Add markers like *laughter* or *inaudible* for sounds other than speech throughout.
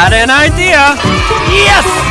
got an idea! Yes!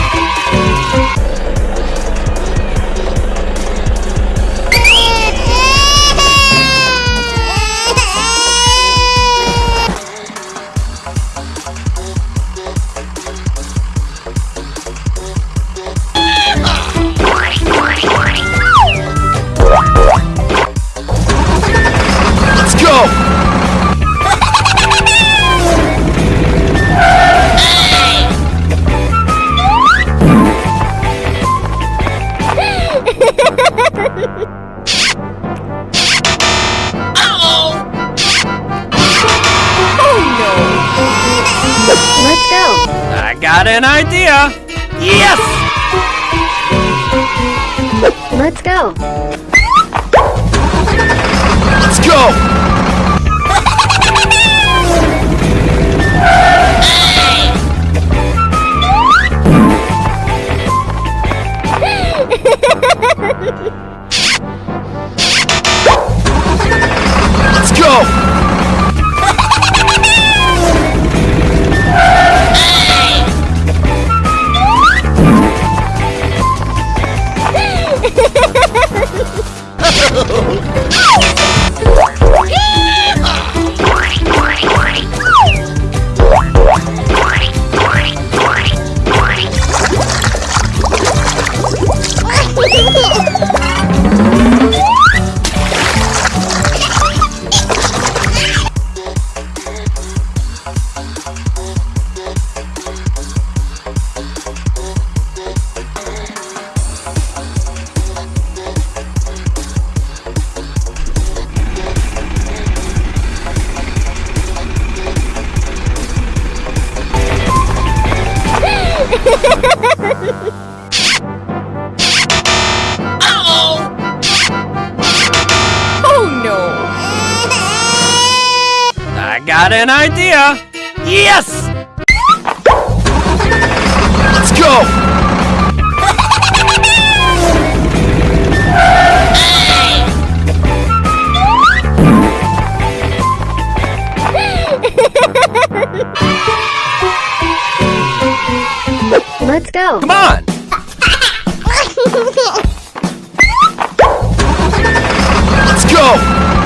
Got an idea! Yes! Let's go. Let's go! Got an idea! Yes! Let's go! Let's go. Come on! *laughs* Let's go!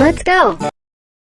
Let's go.